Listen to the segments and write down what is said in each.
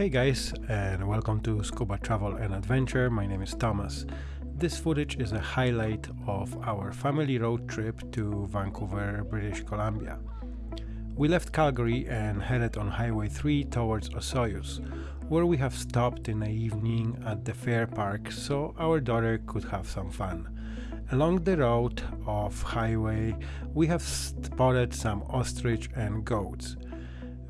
Hey guys, and welcome to Scuba Travel and Adventure. My name is Thomas. This footage is a highlight of our family road trip to Vancouver, British Columbia. We left Calgary and headed on Highway 3 towards Osoyoos, where we have stopped in the evening at the fair park so our daughter could have some fun. Along the road of highway, we have spotted some ostrich and goats.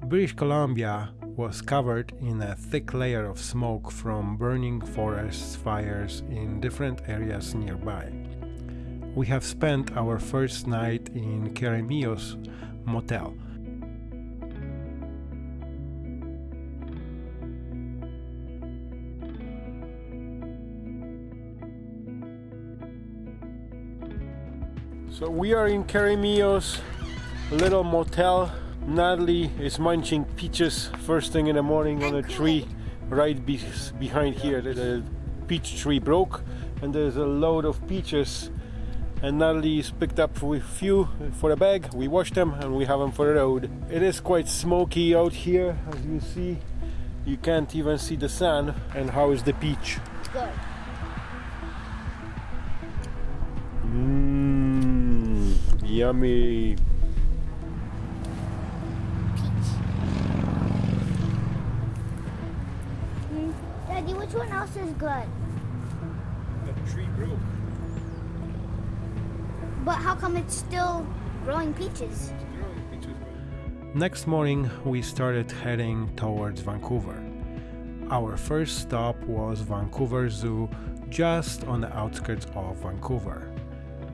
British Columbia was covered in a thick layer of smoke from burning forest fires in different areas nearby. We have spent our first night in Keremeos Motel. So we are in Keremeos little motel Natalie is munching peaches first thing in the morning on a tree right be behind here. The peach tree broke and there's a load of peaches and Natalie's picked up a few for a bag. We washed them and we have them for the road. It is quite smoky out here as you see. You can't even see the sun. And how is the peach? Good. Mmm, yummy. Mm. Daddy, which one else is good? The tree broke. But how come it's still growing peaches? Next morning, we started heading towards Vancouver. Our first stop was Vancouver Zoo, just on the outskirts of Vancouver.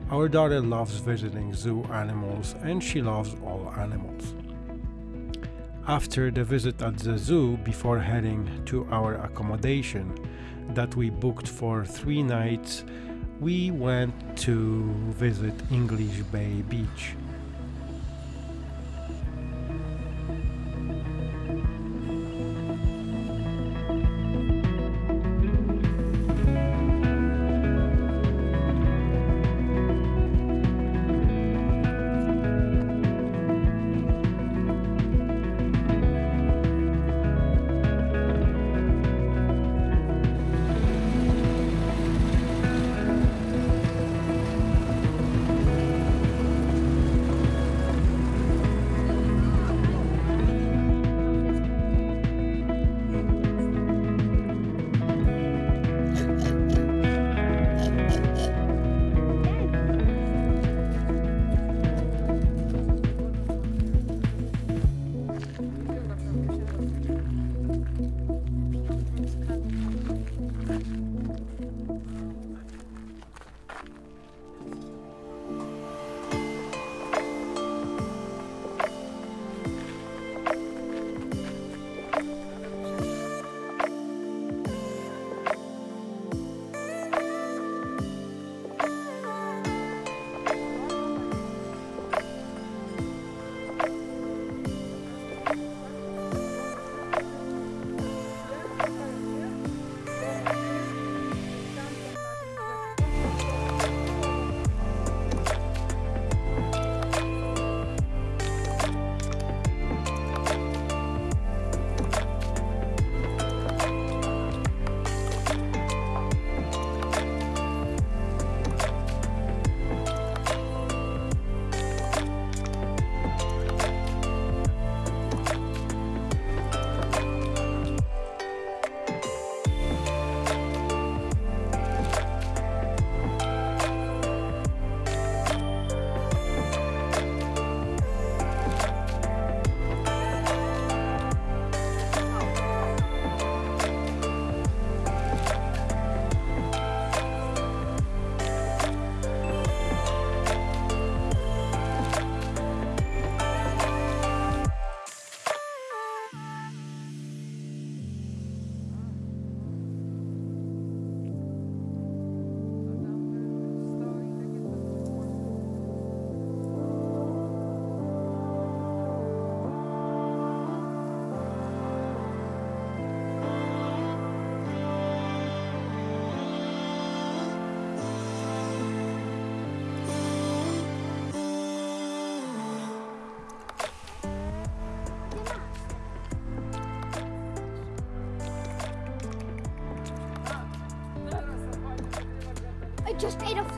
Our daughter loves visiting zoo animals and she loves all animals. After the visit at the zoo, before heading to our accommodation that we booked for three nights, we went to visit English Bay Beach. Just ate a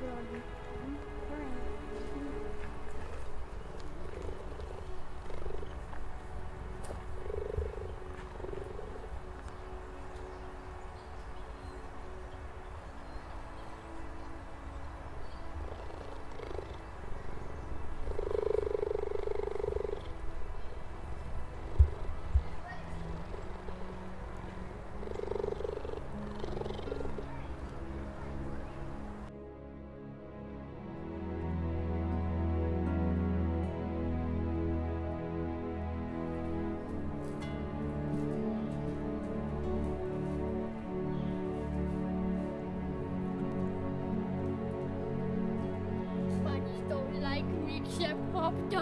Дякую. Except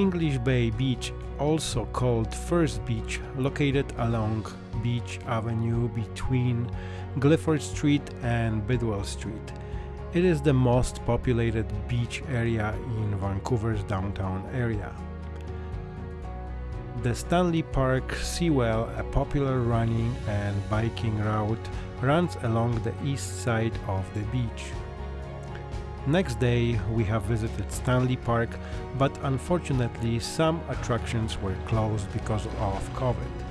English Bay Beach, also called First Beach, located along Beach Avenue between Gilford Street and Bidwell Street. It is the most populated beach area in Vancouver's downtown area. The Stanley Park Seawall, a popular running and biking route, runs along the east side of the beach. Next day we have visited Stanley Park, but unfortunately some attractions were closed because of COVID.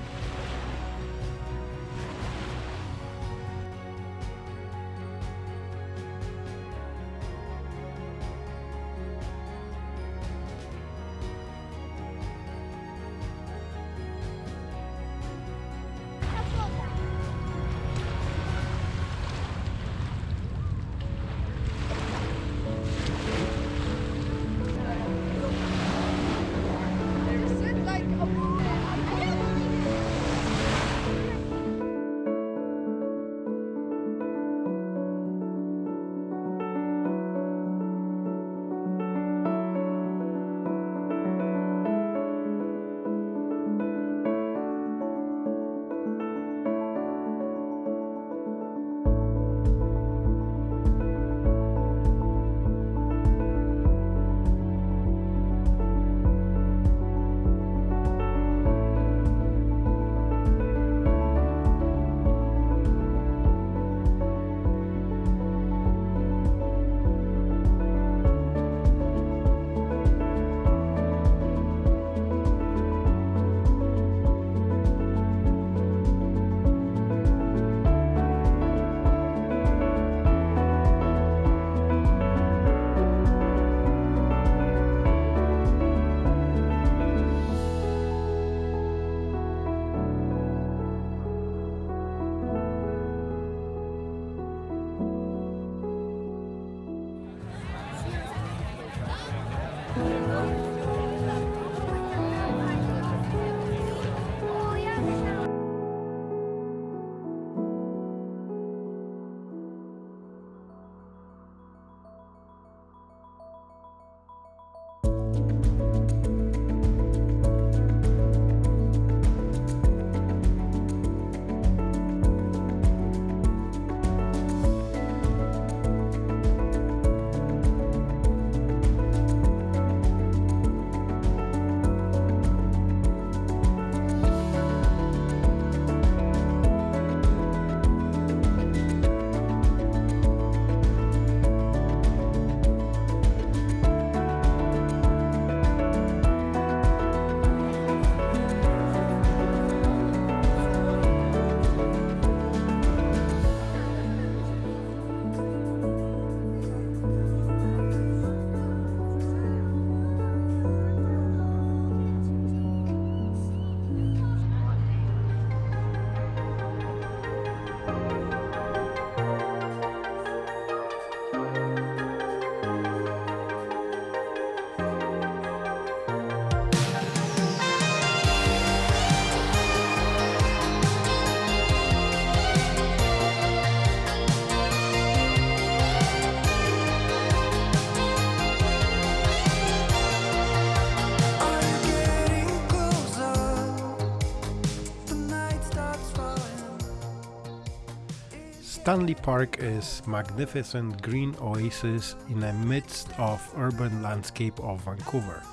Stanley Park is a magnificent green oasis in the midst of urban landscape of Vancouver.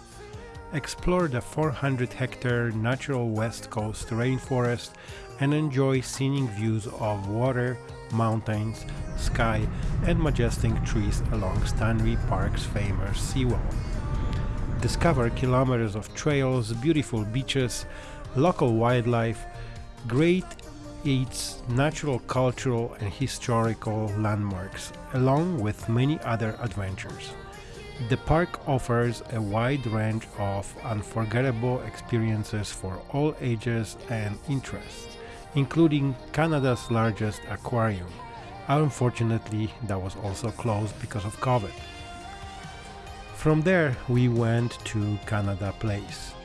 Explore the 400 hectare natural west coast rainforest and enjoy scenic views of water, mountains, sky and majestic trees along Stanley Park's famous seawall. Discover kilometers of trails, beautiful beaches, local wildlife, great eats, natural, cultural, and historical landmarks, along with many other adventures. The park offers a wide range of unforgettable experiences for all ages and interests, including Canada's largest aquarium. Unfortunately, that was also closed because of COVID. From there, we went to Canada Place.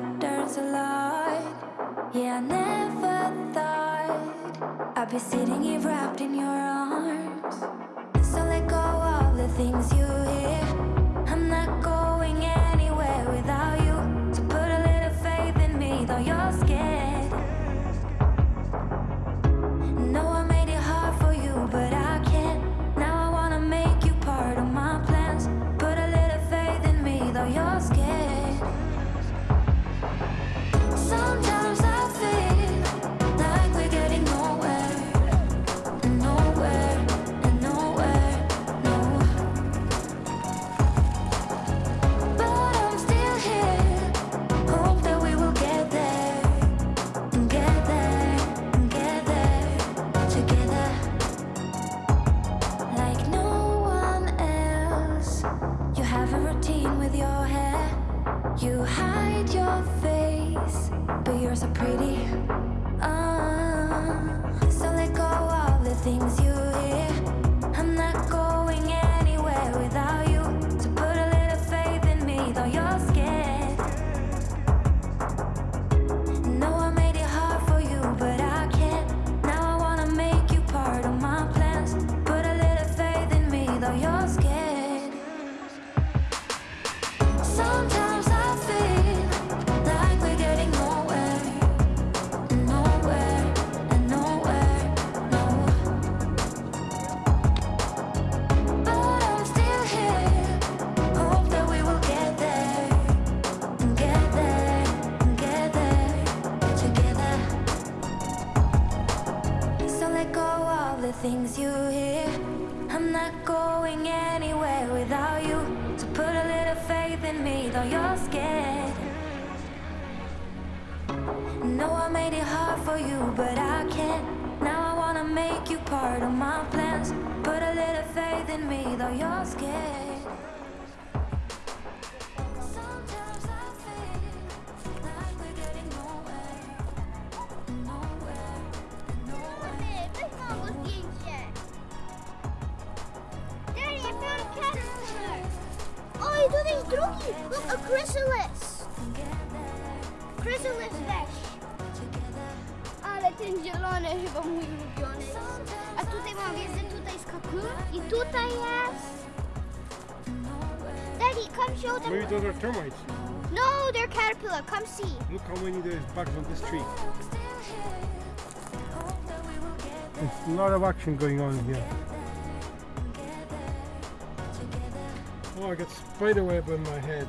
My patterns a lot. Yeah, I never thought I'd be sitting here wrapped in your arms. So let go of the things you hear. I'm not going anywhere without you. So put a little faith in me, though you're scared. But you're so pretty. You, but I can't. Now I wanna make you part of my plans. Put a little faith in me, though you're scared. Drugi. Look, a chrysalis. Chrysalis fish. Ten zielony chyba mój ulubiony. A tutaj mam wiedzę, tutaj cocoon i tutaj jest... Daddy, come show them. Maybe those are termites. No, they're caterpillar. Come see. Look how many there's bugs on this tree. There's a lot of action going on here. Oh, I got spider web on my head.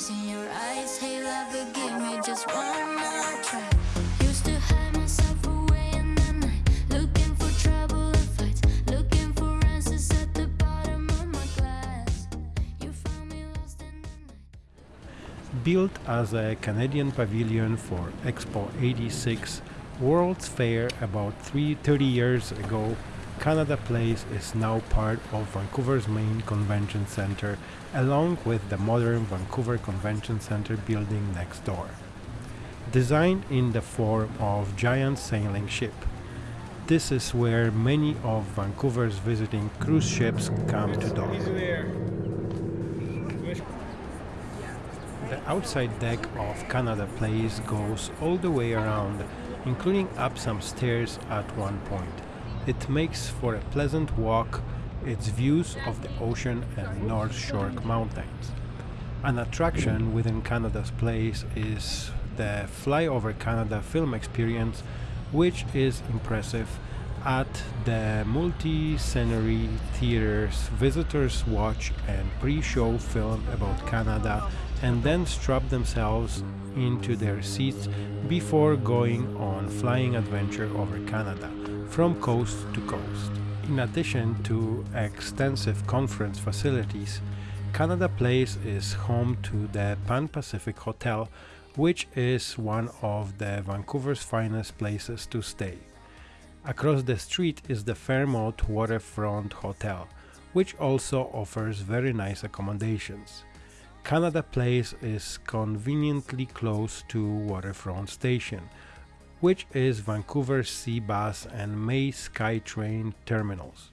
Tears in your eyes. Hey, love, forgive me just one more try. Used to hide myself away in the night, looking for trouble and fights, looking for answers at the bottom of my glass. You found me lost in the night. Built as a Canadian pavilion for Expo 86 World's Fair about three, 30 years ago, Canada Place is now part of Vancouver's main convention center, along with the modern Vancouver Convention Center building next door. designed in the form of giant sailing ship. This is where many of Vancouver's visiting cruise ships come to dock. The outside deck of Canada Place goes all the way around, including up some stairs at one point. It makes for a pleasant walk, its views of the ocean and North Shore mountains. An attraction within Canada's Place is the Flyover Canada film experience, which is impressive. At the multi-scenery theaters, visitors watch and pre-show film about Canada and then strap themselves into their seats before going on flying adventure over Canada from coast to coast. In addition to extensive conference facilities, Canada Place is home to the Pan Pacific Hotel, which is one of the Vancouver's finest places to stay. Across the street is the Fairmont Waterfront Hotel, which also offers very nice accommodations. Canada Place is conveniently close to Waterfront Station, which is Vancouver's Seabus and May SkyTrain terminals.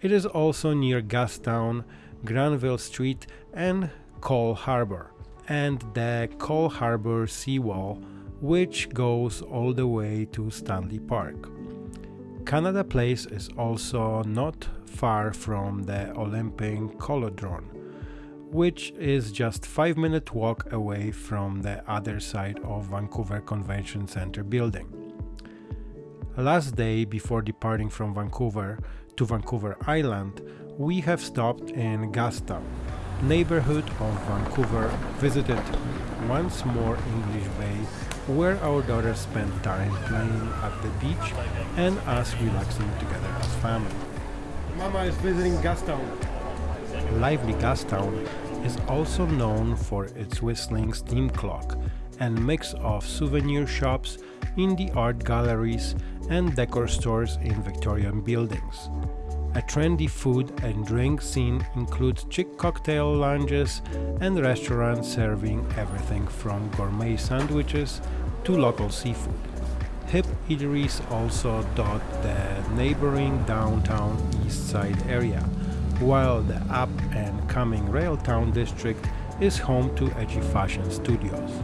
It is also near Gastown, Granville Street, and Coal Harbour, and the Coal Harbour seawall, which goes all the way to Stanley Park. Canada Place is also not far from the Olympic Cauldron, which is just 5 minute walk away from the other side of Vancouver Convention Center building. Last day before departing from Vancouver to Vancouver Island, we have stopped in Gastown, neighborhood of Vancouver, visited once more English Bay, where our daughters spent time playing at the beach and us relaxing together as family. Mama is visiting Gastown. Lively Gastown is also known for its whistling steam clock and mix of souvenir shops, indie art galleries, and decor stores in Victorian buildings. A trendy food and drink scene includes chic cocktail lounges and restaurants serving everything from gourmet sandwiches to local seafood. Hip eateries also dot the neighboring downtown east side area, while the up and coming Railtown district is home to edgy fashion studios.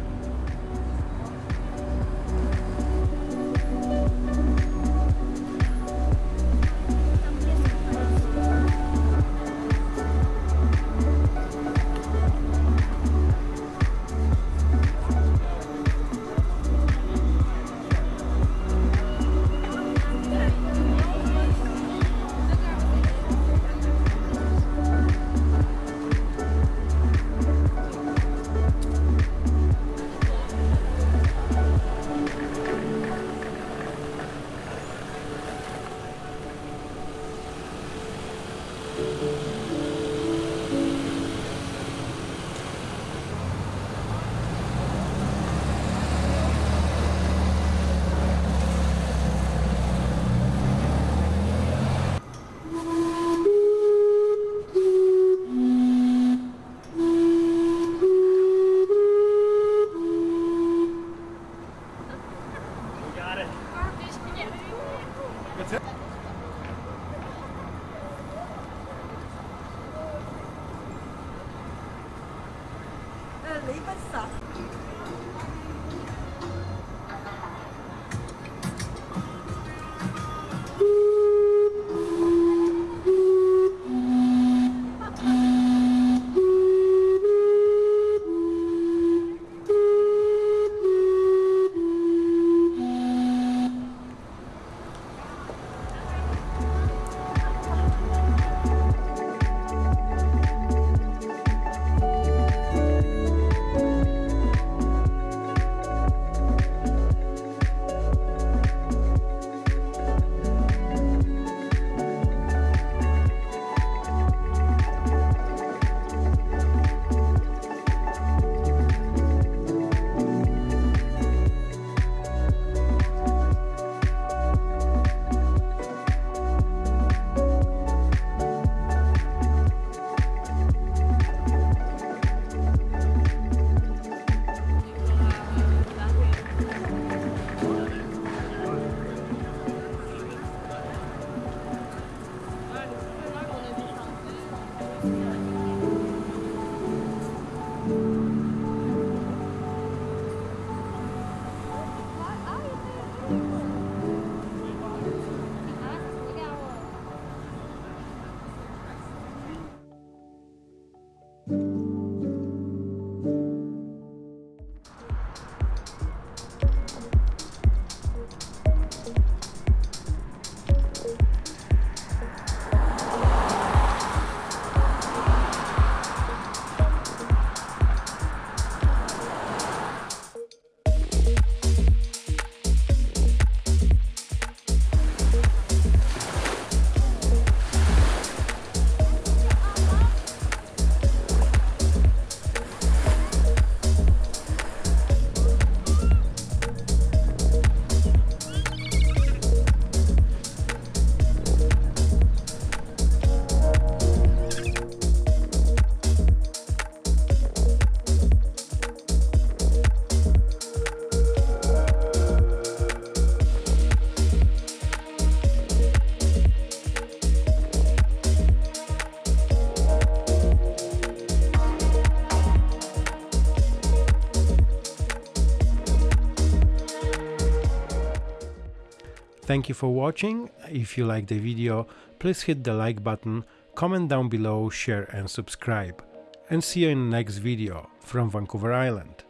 Thank you for watching. If you like the video, please hit the like button, comment down below, share and subscribe. And see you in the next video from Vancouver Island.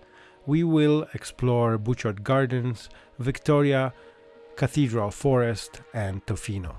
We will explore Butchart Gardens, Victoria, Cathedral Forest and Tofino.